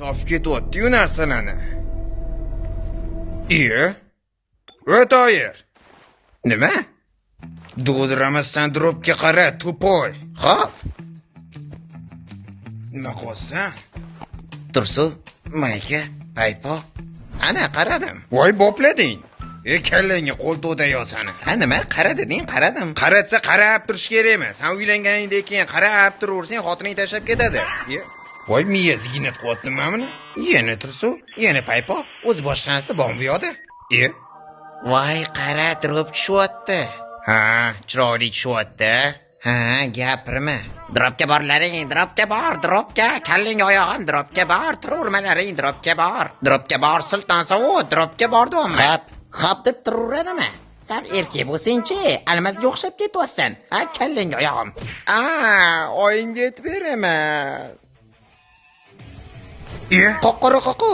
chopib ketyapti-yu narsalarni. Iye? Toyir. Nima? Dovdiramasdan dropga qara, tupoy. Xo'p. Nima qilyapsan? Tursu, mayka, paypo. Ana qaradim. Voy boplading. E kallangga qo'l to'dayo sani. Ha nima? Qara deding, qaradim. Qaratsa qarab turish kerakmi? Sen uylanganingdan keyin qarab turaversang xotining tashlab ketadi. Voy miyasi ginat qilyapti buni. Yana tursu, yana paypo, o'zi boshqa narsa bormi bu yoqda? E? Voy, qara, drop tushyapti. Ha, chiroyli tushyapti. Ha, gapirma. Dropga borlaring, dropga bor, dropga. Kalling oyog'im dropga bor, turavermalaring dropga bor. Dropga bor, sulton sovu, dropga bordim. Hop, hop deb turaveradimi? Sal erkak bo'lsang-chi, almazga o'xshab ketyapsan. Ha, kalling oyog'im. A, oyingga aytib beraman. E? Qoqori qoqu.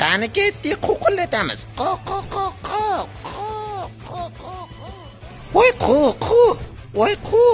Qani ketdik, qo'qillatamiz. Qo qo qo qo qo qo qo. Voy qu qu. Voy qu.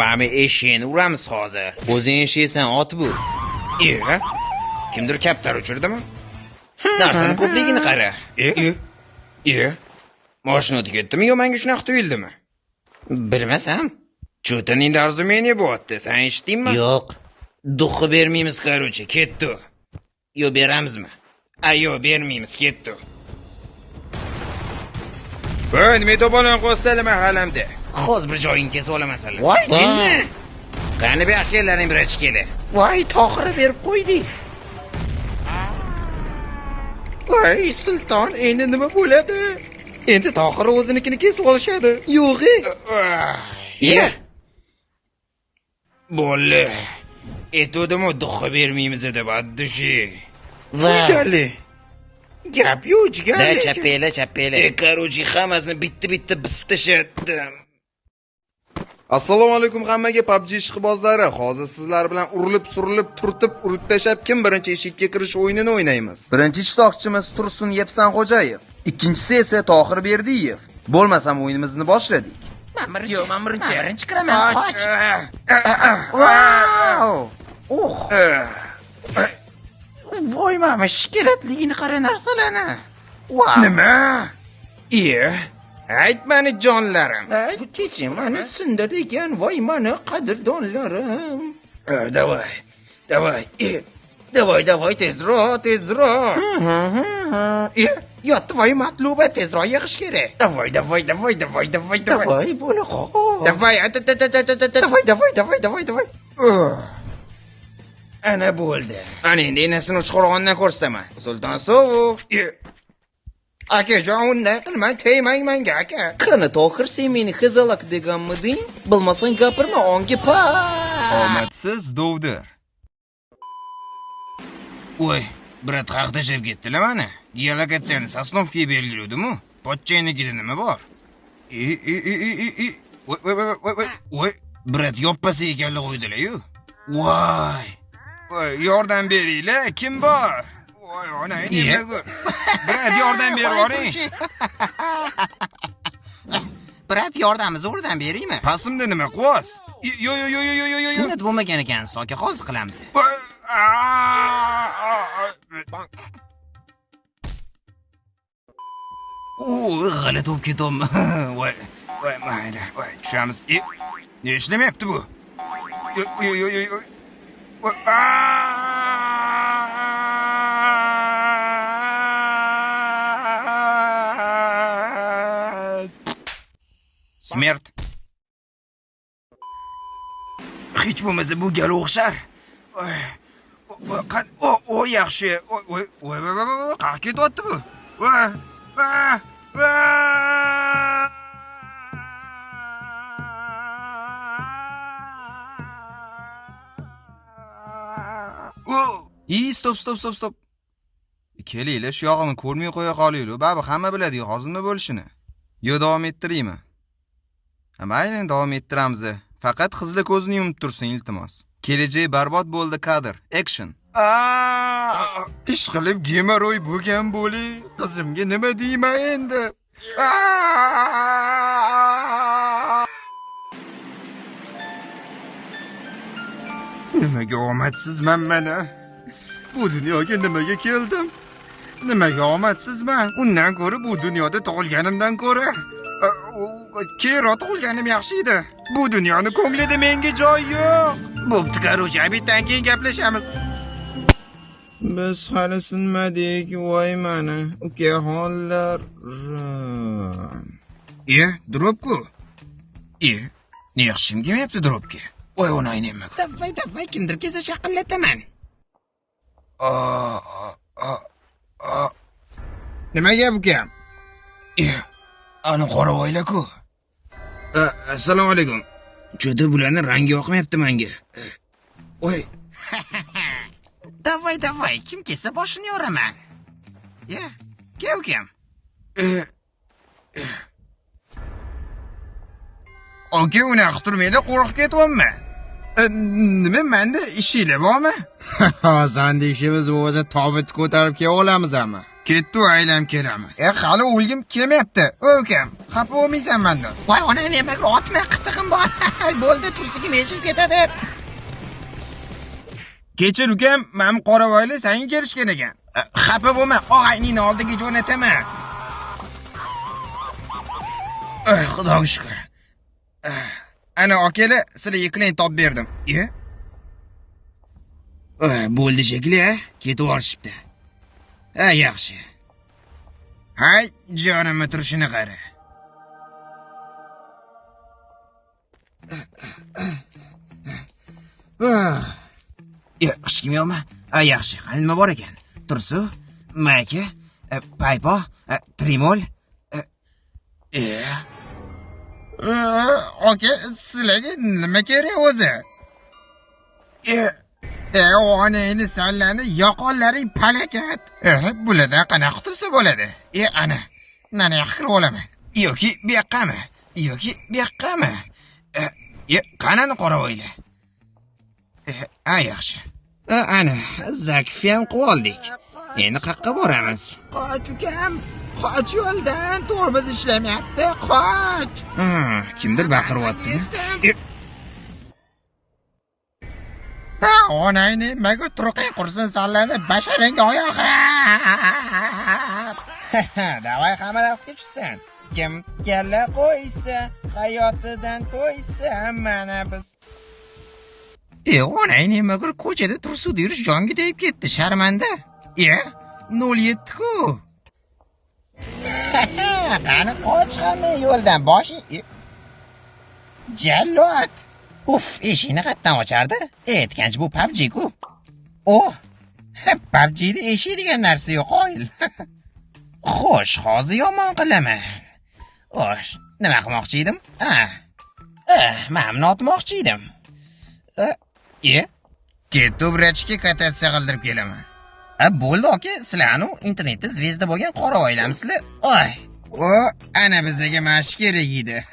Mami eshikni uramiz hozir. O'zing eshiksan ot bu. E? Kimdir kaptar uchirdimi? Narsani ko'pligini qara. E? E? Mashina o'tib ketdimi yo menga shunaqa tuyuldimi? Bilmasam. Cho'taning darzumeni bo'lyapti. Sen eshitdingmi? Yo'q. Duxi bermaymiz, короче, ketdi. Yo beramizmi? Ayo, bermaymiz, ketdi. Voy, nima to'polon qo'ysalar mahallamda. Hozir bir joying kesib olamasanlar. Voy, jinni. Qani bu axiylarning biri ichkeli. Voy, tohira berib qo'ydik. Voy, sulton, endi nima bo'ladi? Endi Tohir o'zinikini kesib olishadi. Yo'g'i. Ye. Bo'ldi. Aytuvdim-u duxi bermaymiz deb. Va Gali. Gap yo'q, da gali. chappela, chappela. E, короче, hammasini bitta-bitta bisib tashladim. Assalomu alaykum hammaga PUBG ishqibozlari. Hozir sizlar bilan urilib, surilib, turtib, urib tashab kim birinchi eshikka kirish o'yinini o'ynaymiz. Birinchi ishtirokchimiz Tursun Yepsanxo'jayev, ikkinchisi esa Tohir Berdiyev. Bo'lmasam o'yinimizni boshladik. Men birinchi, men birinchi. Men birinchi Eh, voy mama, shikeratligini qara narsalarni. Nima? Iye. Aytmani jonlarim. Keching, mani sindir ekan, voy mani qadrdonlarim. Davay. Davay. Davay, davay, tezroq, tezroq. E, yotdi voy matluba tezroq yig'ish kerak. Davay, davay, davay, davay, davay. Davay, bo'la qol. Davay, at- at- at- at- at- Ana bo'ldi. Ana endi enasini uchqurg'ondan ko'rsataman. Sulton Sov. Akajon, unday qilmang, tegmang menga aka. Qani Tohir, sen meni xizalak deganmiding? Bilmasang gapirma, onga pa. Omadsiz dovdir. Voy, brat haqda jeb ketdilar mana. Geolokatsiyani sosnovkaga belgiladim-u. Pochchaynikida nima bor? E, e, e, e, e. Voy, voy, voy, voy, voy. Brat yoppasiga ekanlar qo'ydilar-yu. Voy. Voy, yordam beringlar, kim bor? Voy, ona? Brat, yordam berib yuboring. Brat, yordamni zo'rdan beraymi? Pasimda nima qilyapsiz? Yo, yo, yo, yo, yo, yo, yo. Sunnat bo'lmagan ekan, soka hozir qilamiz. G'alati bo'lib ketyapman. Voy, voy, mayli, voy, tushamiz. E, ishlamayapti bu? Yo, yo, yo, yo, yo. Voy, aa! Smert. Hech bo'lmasa bu gal o'xshar. Voy, voy, qan, o, o yaxshi. Voy, voy, voy, voy, voy, voy, qayerga ketyapti bu? I, stop, stop, stop, stop. Kelinglar, shu yog'ini ko'rmay qo'ya qolinglar. Baribir hamma biladi-ku hozir nima bo'lishini. Yo, davom ettiraymi? Ha, mayli, davom ettiramiz. Faqat qizlar ko'zini yumib tursin, iltimos. Kelajak barbod bo'ldi kadr. Action. Aa, ish qilib gemoroy bo'lgan bo'li qizimga nima deyman endi nimaga omadsizman mana bu dunyoga nimaga keldim? Nimaga omadsizman undan ko'ra bu dunyoda tug'ilganimdan ko'ra keyinroq tug'ilganim yaxshi edi. Bu dunyoni ko'nglida menga joy yo'q. Bo'pti короче обедdan keyin gaplashamiz. Biz hali sinmadik voy mani ukaxonlar e drobku e ne yaxshim kelmayapti drobga voy onang nima Davay, davay, kimdir kelsa shaqillataman. Aa, aa, aa. nima gap ukam ani qoravoylar-ku assalomu alaykum cho'da bularni rangi yoqmayapti menga voy Davay, davay, kim kelsa boshini yoraman. Ya, kel ukam. Oka unaqa turmanglar, qo'rqib ketyapman. E, Nima menda ishinglar bormi? Sanda ishimiz bo'lsa tobut ko'tarib kela olamiz hamma. Ketdi aylam kelamiz. E, hali o'lgim kelmayapti. Ukam, xafa bo'lmaysan mendan. Voy, ona nima otma qitig'im bor. Bo'ldi, tursiga meshib ketadi. Kechir ukam, men qoravoyli senga kelishgan ekan. E, Xafa bo'lma, og'ayningni oldiga jo'nataman. Eh, Xudoga shukr. Ana akalar, sizlar ikkilang top berdim. Eh, Bo'ldi shekilli, a? Ketib olishibdi. Ha, yaxshi. Hay, jonimni turishini qara. Ya, hech kim yo'qmi? A, yaxshi. Qani nima bor ekan? Tursu, mayka, e, paypo, e, trimol. e, aka Oka, sizlarga nima kerak o'zi? E, onangni sallani yoqonlaring palakat. E, bulardan qanaqa qutulsa bo'ladi? E, ana, mana yoqqa kirib olaman. Yoki bu yoqqami? Yoki bu yoqqami? E, e, qanani qoravoylar? a yaxshi. Ana, zakfi ham qilib oldik. Endi qayerqa boramiz? Qoch ukam, qoch yo'ldan, tormoz ishlamayapti, qoch. Kimdir baqiryapti. E, Ha, onangni nimaga turqay qursin sallani basharang oyog'i. Davay hamma raqsga tushsin. Kim kalla qo'ysa, hayotidan to'ysa, mana biz. E, onang nimaga ko'chada tursud yurish jonga tegib ketdi, sharmanda. E, 07 ku. Qani qoch hamma yo'ldan boshi. Jallod. Uf, eshikni qayerdan ochardi? Aytgancha bu PUBG ku. Oh, o PUBGda eshik degan narsa yo'q oyil. Xo'sh, hozir yomon qilaman. Xo'sh, nima qilmoqchi edim? Ha. Eh, otmoqchi edim. Eh, e, ketdi vrachga katatsiya qildirib kelaman. A bo'ldi aka, sizlarni internetda zvezda bo'lgan qora oilamsizlar. Oy. O, ana bizga mash kerak edi.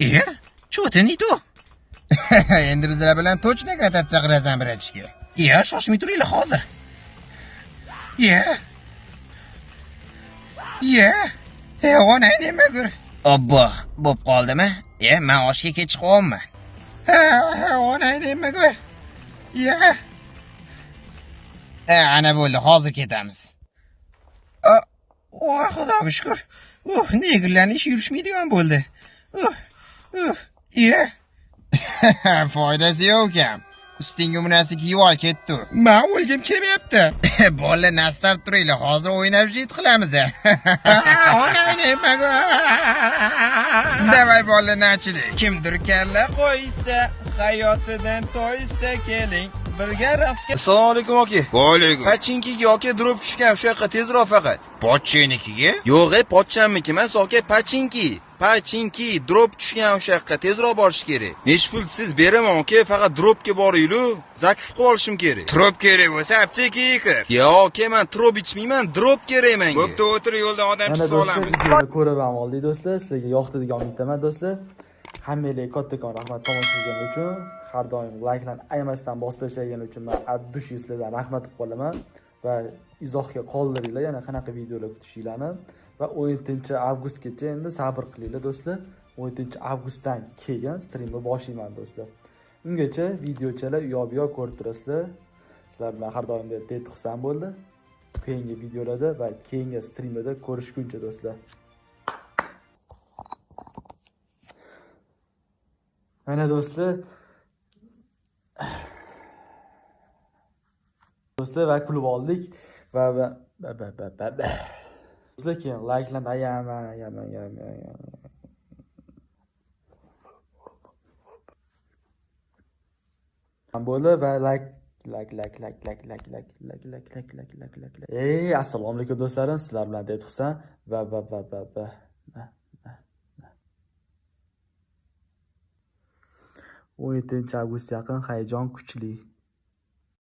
E, cho'tini tu. Endi bizlar bilan точно katatsiya qilasan vrachga. Ya, shoshmay turinglar hozir. Ye. Ye. E, onang nima ko'r? Obbo, bo'p qoldimi? E, men oshga kech qo'yapman. Ha, onang nima ko'r? Ye. E, ana bo'ldi, hozir ketamiz. Voy xudoga shukr. Uh, negirlarni ish yurishmaydigan bo'ldi. Uh, uh, ye. Foydasi yo'q ukam. Ustingga bu narsa kiyib ol ketdi. Men o'lgim kelmayapti. Bolalar nastar turinglar, hozir o'ynab jit qilamiz. Davay bolalar nachilik. Kimdir kalla qo'ysa, hayotidan to'ysa keling. Birga raqsga Assalomu alaykum aka. Va alaykum. Pachinkiga aka drop tushgan o'sha yoqqa tezroq faqat. Pochchenikiga? Yo'q, ey, pochchamniki emas, aka, pachinki. Pachinki drop tushgan o'sha yoqqa tezroq borish kerak. Nechi pul siz beraman aka, faqat dropga boringlar. Zakif qilib olishim kerak. Trop kerak bo'lsa aptekaga kir. Yo'q, aka, men trop ichmayman, drop kerak menga. Bo'pti, o'tir yo'lda odam do'stlar olamiz. ko'rib ham oldik do'stlar sizlarga yoqdi degan umiddaman do'stlar hammanglarga kattakon rahmat tomosha qilganing uchun har doim layklarni ayamasdan bosib tashlagani uchun man addushi sizlardan rahmat qilib qolaman va izohga qoldiringlar. Yana qanaqa videolar kutishinglarni va 17 avgustgacha endi sabr qilinglar do'stlar. 17 avgustdan keyin strimni boshlayman do'stlar. Ungacha videochalar u yoq bu yoq ko'rib turasizlar. Sizlar bilan har doimgidek deb xursand bo'ldi. Keyingi videolarda va keyingi strimlarda ko'rishguncha do'stlar. Mana do'stlar do'stlar va kulib oldik va lekin do'stlar keyin layklarni bo'ldi va layk lak lak lak lak lak lak lak lak lak lak lak lak lak ey assalomu alaykum do'stlarim sizlar bilan deb husan va va va va va o'n yettinchi avgust yaqin hayajon kuchli